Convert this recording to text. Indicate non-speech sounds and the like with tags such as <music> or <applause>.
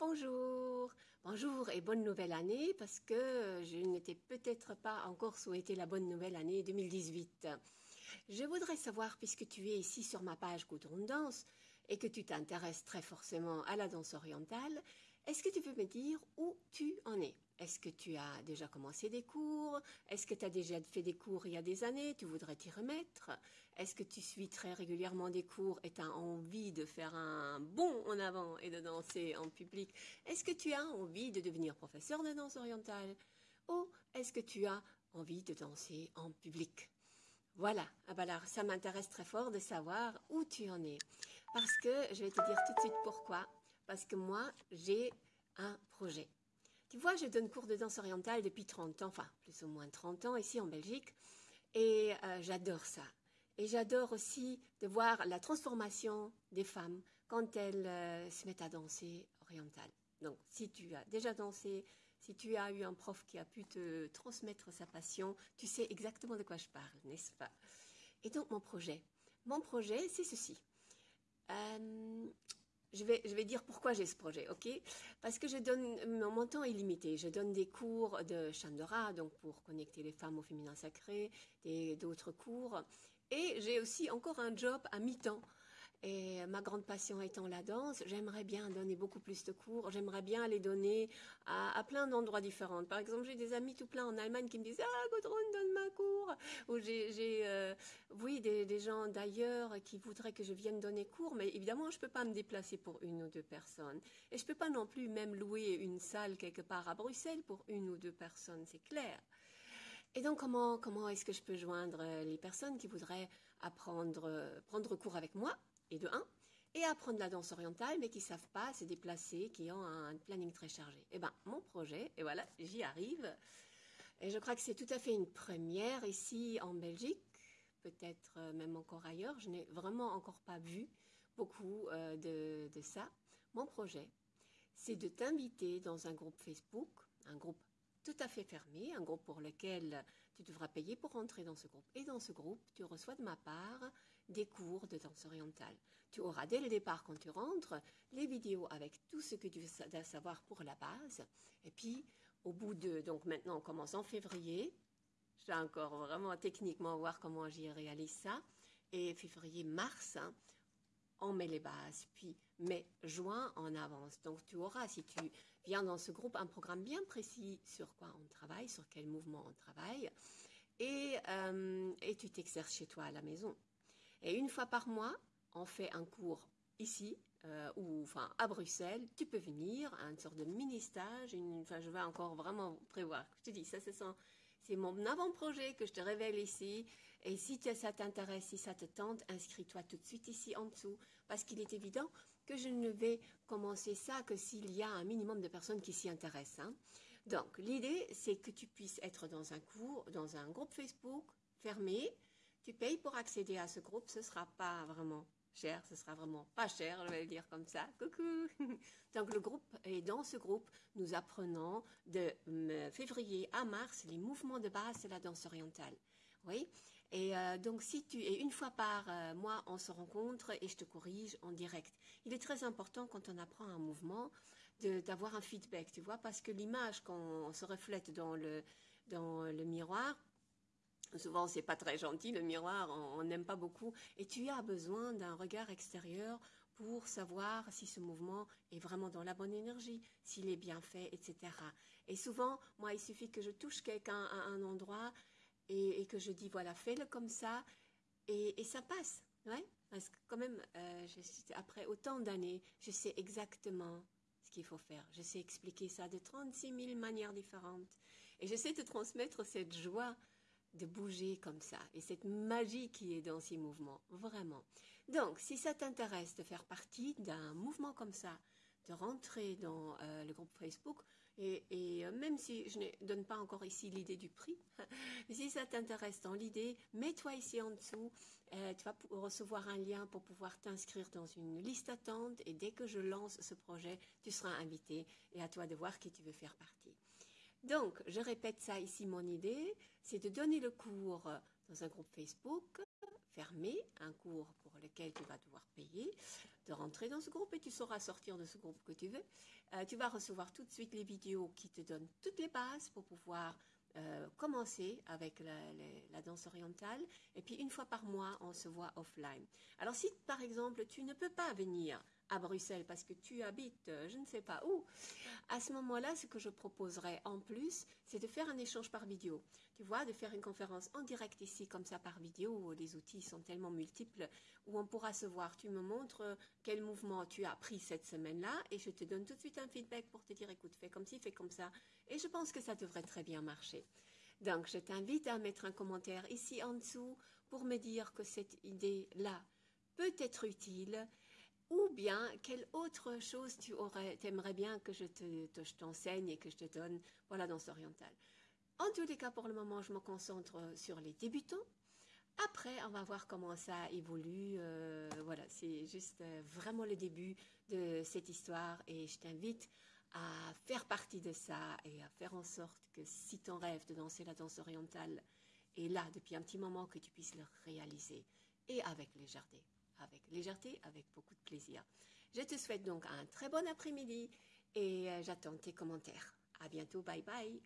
Bonjour, bonjour et bonne nouvelle année parce que je n'étais peut-être pas encore souhaité la bonne nouvelle année 2018. Je voudrais savoir, puisque tu es ici sur ma page Goudron Danse et que tu t'intéresses très forcément à la danse orientale, est-ce que tu peux me dire où tu en es? Est-ce que tu as déjà commencé des cours? Est-ce que tu as déjà fait des cours il y a des années? Tu voudrais t'y remettre? Est-ce que tu suis très régulièrement des cours et tu as envie de faire un bond en avant et de danser en public? Est-ce que tu as envie de devenir professeur de danse orientale? Ou est-ce que tu as envie de danser en public? Voilà, ah bah alors ça m'intéresse très fort de savoir où tu en es. Parce que je vais te dire tout de suite pourquoi. Parce que moi, j'ai un projet. Tu vois, je donne cours de danse orientale depuis 30 ans, enfin plus ou moins 30 ans ici en Belgique, et euh, j'adore ça. Et j'adore aussi de voir la transformation des femmes quand elles euh, se mettent à danser orientale. Donc, si tu as déjà dansé, si tu as eu un prof qui a pu te transmettre sa passion, tu sais exactement de quoi je parle, n'est-ce pas? Et donc, mon projet. Mon projet, c'est ceci. Euh, je vais, dire pourquoi j'ai ce projet, ok? Parce que je donne, mon temps est limité. Je donne des cours de Chandora, donc pour connecter les femmes au féminin sacré, d'autres cours. Et j'ai aussi encore un job à mi-temps et ma grande passion étant la danse, j'aimerais bien donner beaucoup plus de cours. J'aimerais bien les donner à, plein d'endroits différents. Par exemple, j'ai des amis tout plein en Allemagne qui me disent Ah, Godrun, donne-moi cours. Ou j'ai, euh, oui, des, gens d'ailleurs qui voudraient que je vienne donner cours. Mais évidemment, je ne peux pas me déplacer pour une ou deux personnes. Et je ne peux pas non plus même louer une salle quelque part à Bruxelles pour une ou deux personnes, c'est clair. Et donc, comment, comment est-ce que je peux joindre les personnes qui voudraient apprendre, prendre cours avec moi? Et de un, et apprendre la danse orientale, mais qui savent pas se déplacer, qui ont un planning très chargé. Eh ben, mon projet, et voilà, j'y arrive. Et je crois que c'est tout à fait une première ici en Belgique, peut-être euh, même encore ailleurs. Je n'ai vraiment encore pas vu beaucoup euh, de, de ça. Mon projet, c'est de t'inviter dans un groupe Facebook, un groupe tout à fait fermé, un groupe pour lequel tu devras payer pour entrer dans ce groupe. Et dans ce groupe, tu reçois de ma part des cours de danse orientale. Tu auras dès le départ, quand tu rentres, les vidéos avec tout ce que tu veux savoir pour la base. Et puis, au bout de... Donc maintenant, on commence en février. Je encore vraiment techniquement voir comment j'y réalise ça. Et février-mars, hein, on met les bases, puis mai, juin en avance. Donc tu auras, si tu viens dans ce groupe, un programme bien précis sur quoi on travaille, sur quel mouvement on travaille, et, euh, et tu t'exerces chez toi à la maison. Et une fois par mois, on fait un cours ici, euh, ou enfin à Bruxelles, tu peux venir, une sorte de mini-stage, enfin je vais encore vraiment prévoir. Je te dis, ça c'est c'est mon avant-projet que je te révèle ici. Et si ça t'intéresse, si ça te tente, inscris-toi tout de suite ici en dessous. Parce qu'il est évident que je ne vais commencer ça que s'il y a un minimum de personnes qui s'y intéressent. Hein. Donc, l'idée, c'est que tu puisses être dans un cours, dans un groupe Facebook fermé. Tu payes pour accéder à ce groupe. Ce ne sera pas vraiment cher, ce sera vraiment pas cher, je vais le dire comme ça. Coucou <laughs> Donc le groupe, et dans ce groupe, nous apprenons de euh, février à mars les mouvements de base de la danse orientale. Oui. Et euh, donc, si tu et une fois par euh, mois, on se rencontre et je te corrige en direct. Il est très important quand on apprend un mouvement d'avoir un feedback, tu vois, parce que l'image quand on se reflète dans le dans le miroir, Souvent, c'est pas très gentil, le miroir, on n'aime pas beaucoup. Et tu as besoin d'un regard extérieur pour savoir si ce mouvement est vraiment dans la bonne énergie, s'il est bien fait, etc. Et souvent, moi, il suffit que je touche quelqu'un à un endroit et, que je dis, voilà, fais-le comme ça, et, ça passe. Ouais Parce que quand même, euh, après autant d'années, je sais exactement ce qu'il faut faire. Je sais expliquer ça de 36 000 manières différentes. Et je sais te transmettre cette joie de bouger comme ça et cette magie qui est dans ces mouvements, vraiment. Donc, si ça t'intéresse de faire partie d'un mouvement comme ça, de rentrer dans euh, le groupe Facebook, et, euh, même si je ne donne pas encore ici l'idée du prix, <laughs> si ça t'intéresse dans l'idée, mets-toi ici en dessous, euh, tu vas recevoir un lien pour pouvoir t'inscrire dans une liste d'attente, et dès que je lance ce projet, tu seras invité, et à toi de voir qui tu veux faire partie. Donc, je répète ça ici, mon idée, c'est de donner le cours dans un groupe Facebook fermé, un cours pour lequel tu vas devoir payer, de rentrer dans ce groupe et tu sauras sortir de ce groupe que tu veux. Euh, tu vas recevoir tout de suite les vidéos qui te donnent toutes les bases pour pouvoir euh, commencer avec la, danse orientale. Et puis une fois par mois, on se voit offline. Alors si par exemple tu ne peux pas venir à Bruxelles parce que tu habites euh, je ne sais pas où, à ce moment-là, ce que je proposerais en plus, c'est de faire un échange par vidéo. Tu vois, de faire une conférence en direct ici, comme ça par vidéo, où les outils sont tellement multiples, où on pourra se voir. Tu me montres euh, quel mouvement tu as pris cette semaine-là et je te donne tout de suite un feedback pour te dire, écoute, fais comme ci, fais comme ça. Et je pense que ça devrait très bien marcher. Donc, je t'invite à mettre un commentaire ici en dessous pour me dire que cette idée-là peut être utile ou bien, quelle autre chose tu aurais, aimerais bien que je t'enseigne et que je te donne? Pour la danse orientale En tous les cas, pour le moment, je me concentre sur les débutants. Après, on va voir comment ça évolue. Euh, voilà, c'est juste euh, vraiment le début de cette histoire et je t'invite à faire partie de ça et à faire en sorte que si ton rêve de danser la danse orientale est là depuis un petit moment, que tu puisses le réaliser et avec légèreté avec légèreté, avec beaucoup de plaisir. Je te souhaite donc un très bon après-midi et euh, j'attends tes commentaires. À bientôt, bye bye.